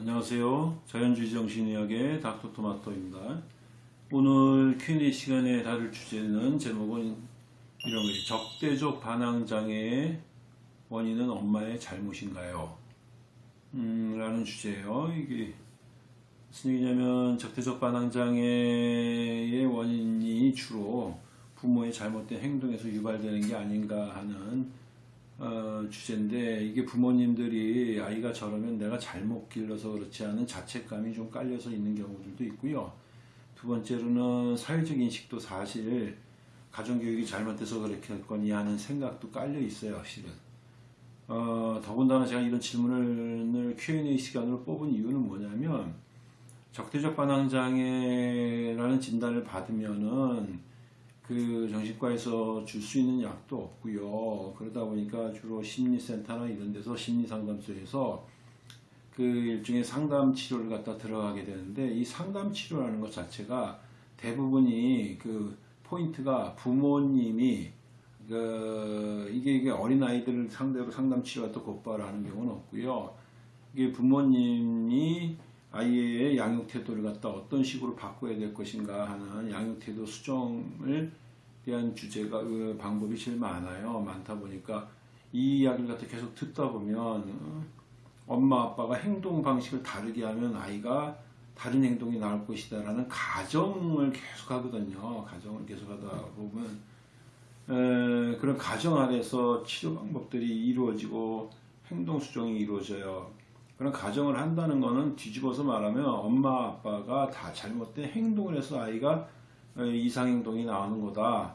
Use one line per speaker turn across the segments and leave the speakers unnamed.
안녕하세요. 자연주의 정신의학의 닥터토마토입니다. 오늘 Q&A 시간에 다룰 주제는 제목은 이런 거예요. 적대적 반항장애의 원인은 엄마의 잘못인가요? 음, 라는 주제예요. 이게 무슨 얘기냐면 적대적 반항장애의 원인이 주로 부모의 잘못된 행동에서 유발되는 게 아닌가 하는 어, 주제인데 이게 부모님들이 아이가 저러면 내가 잘못 길러서 그렇지 않은 자책감이 좀 깔려서 있는 경우들도 있고요. 두 번째로는 사회적 인식도 사실 가정교육이 잘못돼서 그렇겠거니 하는 생각도 깔려 있어요, 실은. 어, 더군다나 제가 이런 질문을 Q&A 시간으로 뽑은 이유는 뭐냐면 적대적 반항장애라는 진단을 받으면은 그 정신과에서 줄 수 있는 약도 없고요. 그러다 보니까 주로 심리센터나 이런 데서 심리상담소에서 그 일종의 상담 치료를 갖다 들어가게 되는데 이 상담 치료라는 것 자체가 대부분이 그 포인트가 부모님이 그 이게 이게 어린 아이들을 상대로 상담 치료가 또 곧바로 하는 경우는 없고요. 이게 부모님이 아이의 양육 태도를 갖다 어떤 식으로 바꿔야 될 것인가 하는 양육 태도 수정을 대한 주제가 그 방법이 제일 많아요. 많다 보니까 이 이야기를 갖다 계속 듣다 보면 어, 엄마 아빠가 행동 방식을 다르게 하면 아이가 다른 행동이 나올 것이다 라는 가정을 계속 하거든요. 가정을 계속 하다 보면 에, 그런 가정 아래서 치료 방법들이 이루어지고 행동 수정이 이루어져요. 그런 가정을 한다는 것은 뒤집어서 말하면 엄마 아빠가 다 잘못된 행동을 해서 아이가 어, 이상행동이 나오는 거다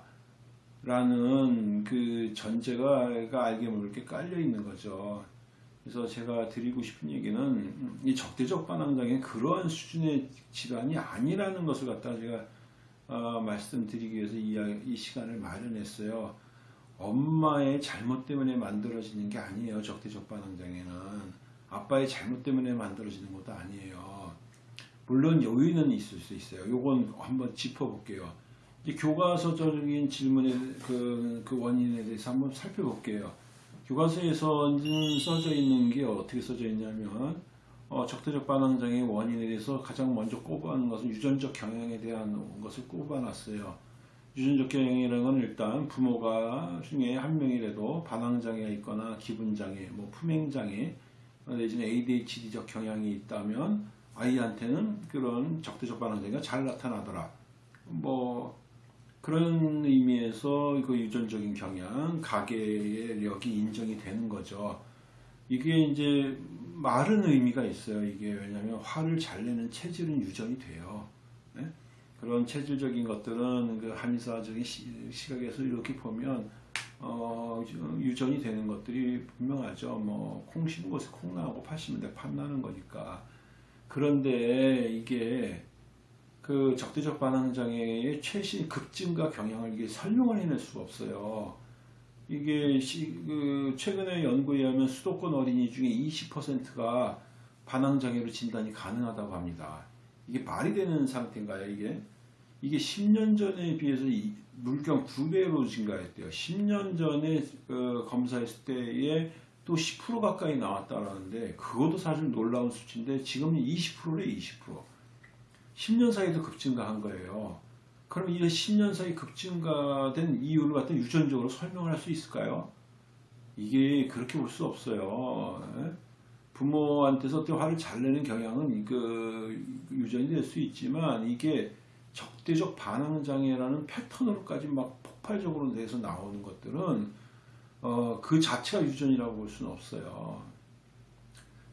라는 그 전제가 알게 모르게 깔려 있는 거죠. 그래서 제가 드리고 싶은 얘기는 이 적대적 반항장애 그러한 수준의 질환이 아니라는 것을 갖다 제가 어, 말씀드리기 위해서 이, 이 시간을 마련했어요. 엄마의 잘못 때문에 만들어지는 게 아니에요 적대적 반항장애는 아빠의 잘못 때문에 만들어지는 것도 아니에요. 물론 요인은 있을 수 있어요. 요건 한번 짚어볼게요. 교과서적인 질문의 그, 그 원인에 대해서 한번 살펴볼게요. 교과서에서는 써져 있는 게 어떻게 써져 있냐면 어, 적대적 반항장애의 원인에 대해서 가장 먼저 꼽아놓은 것은 유전적 경향에 대한 것을 꼽아놨어요. 유전적 경향이라는 건 일단 부모가 중에 한 명이라도 반항장애가 있거나 기분장애, 뭐 품행장애 내지는 ADHD적 경향이 있다면 아이한테는 그런 적대적 반응장애가 잘 나타나더라. 뭐 그런 의미에서 그 유전적인 경향, 가계력이 인정이 되는 거죠. 이게 이제 말은 의미가 있어요. 이게 왜냐하면 화를 잘 내는 체질은 유전이 돼요. 네? 그런 체질적인 것들은 그 한의사적인 시 각에서 이렇게 보면 어, 유전이 되는 것들이 분명하죠. 뭐, 콩 심은 곳에 콩 나오고 팥 심은 데 팥 나는 거니까. 그런데 이게 그 적대적 반항 장애의 최신 급증가 경향을 이게 설명을 해낼 수가 없어요. 이게 시, 그 최근에 연구에 의하면 수도권 어린이 중에 20%가 반항 장애로 진단이 가능하다고 합니다. 이게 말이 되는 상태인가요, 이게? 이게 10년 전에 비해서 물경 2배로 증가했대요. 10년 전에 그 검사했을 때에 또 10% 가까이 나왔다라는데 그것도 사실 놀라운 수치인데 지금은 20%래 20%. 10년 사이도 급증가한 거예요. 그럼 이 10년 사이 급증가된 이유를 갖다 유전적으로 설명을 할 수 있을까요? 이게 그렇게 볼 수 없어요. 예? 부모한테서 화를 잘 내는 경향은 그 유전이 될 수 있지만 이게 적대적 반항장애라는 패턴으로까지 막 폭발적으로 내서 나오는 것들은 어, 그 자체가 유전이라고 볼 수는 없어요.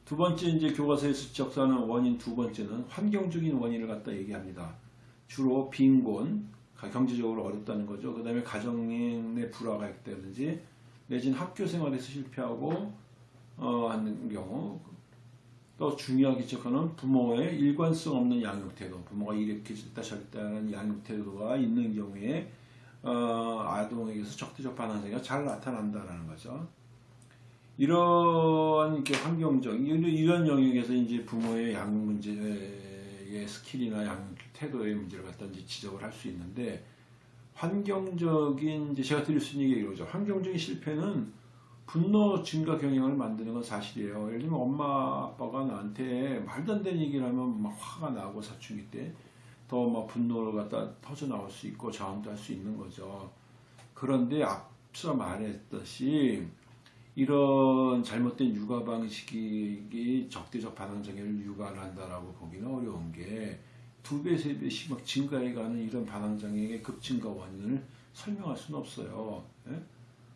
두 번째 이제 교과서에서 지적하는 원인 두 번째는 환경적인 원인을 갖다 얘기합니다. 주로 빈곤, 경제적으로 어렵다는 거죠. 그 다음에 가정의 불화가 있다든지 내지는 학교 생활에서 실패하고 어, 하는 경우 또 중요하게 지적하는 부모의 일관성 없는 양육 태도, 부모가 이렇게 했다 저랬다는 양육 태도가 있는 경우에 어, 아동에게서 적대적 반항성이 잘 나타난다는 거죠. 이런 환경적 이런 영역에서 이제 부모의 양육 문제의 skill이나 양육 태도의 문제를 갖다 이제 지적을 할 수 있는데 환경적인 이제 제가 드릴 수 있는 얘기가 이거죠. 환경적인 실패는 분노 증가 경향을 만드는 건 사실이에요. 예를 들면 엄마 아빠가 나한테 말도 안 되는 얘기를 하면 막 화가 나고 사춘기 때 더 막 분노를 갖다 터져 나올 수 있고 저항도 할 수 있는 거죠. 그런데 앞서 말했듯이 이런 잘못된 육아 방식이 적대적 반항 장애를 유발한다라고 보기는 어려운 게 두 배, 세 배씩 막 증가해가는 이런 반항 장애의 급증가 원인을 설명할 수는 없어요. 예?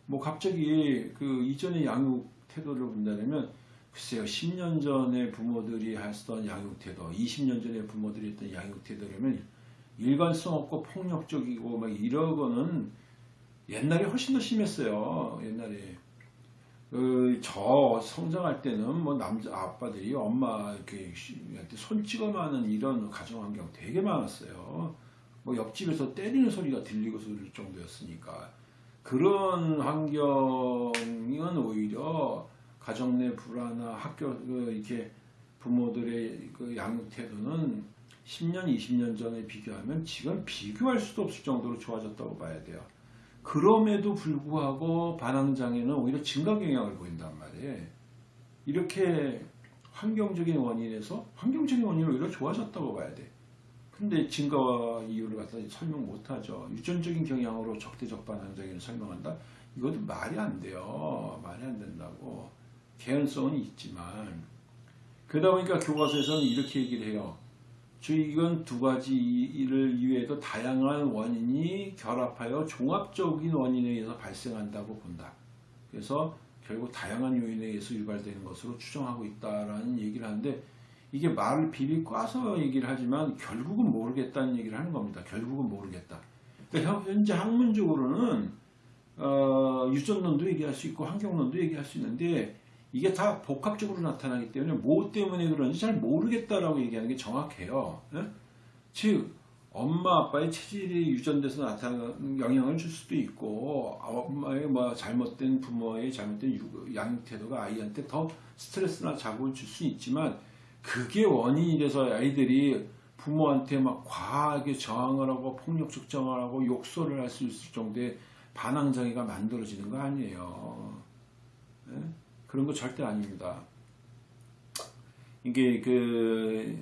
뭐 갑자기 그 이전의 양육 태도를 본다면 글쎄요 10년 전에 부모들이 하던 양육 태도, 20년 전에 부모들이 했던 양육 태도라면 일관성 없고 폭력적이고 막 이러고는 옛날에 훨씬 더 심했어요. 옛날에 그, 저 성장할 때는 뭐 남자 아빠들이 엄마 이렇게 손 찍어 마는 이런 가정 환경 되게 많았어요. 뭐 옆집에서 때리는 소리가 들리고 소릴 정도였으니까 그런 환경은 오히려 가정 내 불화나 학교 그 이렇게 부모들의 그 양육 태도는 10년, 20년 전에 비교하면 지금 비교할 수도 없을 정도로 좋아졌다고 봐야 돼요. 그럼에도 불구하고 반항장애는 오히려 증가 경향을 보인단 말이에요. 이렇게 환경적인 원인에서 환경적인 원인은 오히려 좋아졌다고 봐야 돼. 근데 증가와 이유를 갖다 설명 못하죠. 유전적인 경향으로 적대적 반항장애를 설명한다? 이것도 말이 안 돼요. 말이 안 된다고. 개연성은 있지만. 그러다 보니까 교과서에서는 이렇게 얘기를 해요. 저희 이건 두 가지 일을 이외에도 다양한 원인이 결합하여 종합적인 원인에 의해서 발생한다고 본다. 그래서 결국 다양한 요인에 의해서 유발되는 것으로 추정하고 있다라는 얘기를 하는데 이게 말을 비비 꽈서 얘기를 하지만 결국은 모르겠다는 얘기를 하는 겁니다. 결국은 모르겠다. 그러니까 현재 학문적으로는 어, 유전론도 얘기할 수 있고 환경론도 얘기할 수 있는데 이게 다 복합적으로 나타나기 때문에 뭐 때문에 그런지 잘 모르겠다라고 얘기하는 게 정확해요. 예? 즉 엄마 아빠의 체질이 유전돼서 나타나는 영향을 줄 수도 있고 엄마의 뭐 잘못된 부모의 잘못된 유- 양육 태도가 아이한테 더 스트레스나 자극을 줄 수 있지만 그게 원인이 돼서 아이들이 부모한테 막 과하게 저항을 하고 폭력적 저항을 하고 욕설을 할 수 있을 정도의 반항 장애가 만들어지는 거 아니에요. 예? 그런 거 절대 아닙니다. 이게 그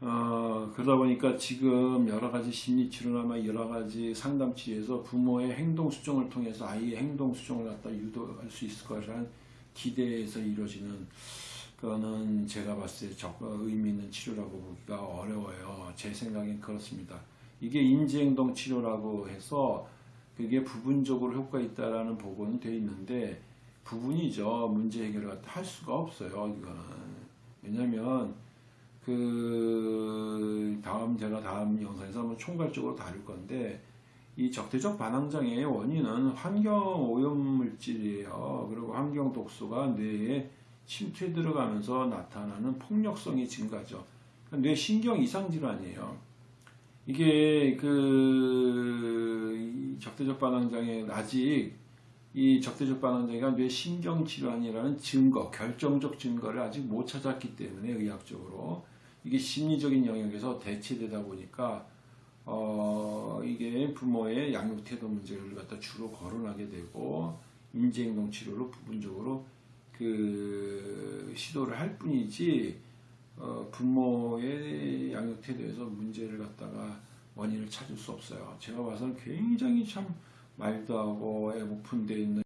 어, 그러다 보니까 지금 여러 가지 심리 치료나 여러 가지 상담 치료에서 부모의 행동 수정을 통해서 아이의 행동 수정을 갖다 유도할 수 있을 거라는 기대에서 이루어지는 그거는 제가 봤을 때 적, 의미 있는 치료라고 보기가 어려워요. 제 생각엔 그렇습니다. 이게 인지행동 치료라고 해서 그게 부분적으로 효과 있다라는 보고는 돼 있는데 부분이죠. 문제 해결을 할 수가 없어요. 이거는 왜냐하면 그 다음 제가 다음 영상에서 한번 총괄적으로 다룰 건데 이 적대적 반항장애의 원인은 환경 오염 물질이에요. 그리고 환경 독소가 뇌에 침투해 들어가면서 나타나는 폭력성이 증가죠. 그러니까 뇌 신경 이상 질환이에요. 이게 그이 적대적 반항장애 아직 이 적대적 반항장애가 뇌 신경 질환이라는 증거, 결정적 증거를 아직 못 찾았기 때문에 의학적으로 이게 심리적인 영역에서 대체되다 보니까 어 이게 부모의 양육 태도 문제를 갖다 주로 거론하게 되고 인지행동 치료로 부분적으로 그 시도를 할 뿐이지 어 부모의 양육 태도에서 문제를 갖다가 원인을 찾을 수 없어요. 제가 봐서는 굉장히 참 말도 하고 애 오픈되어 있는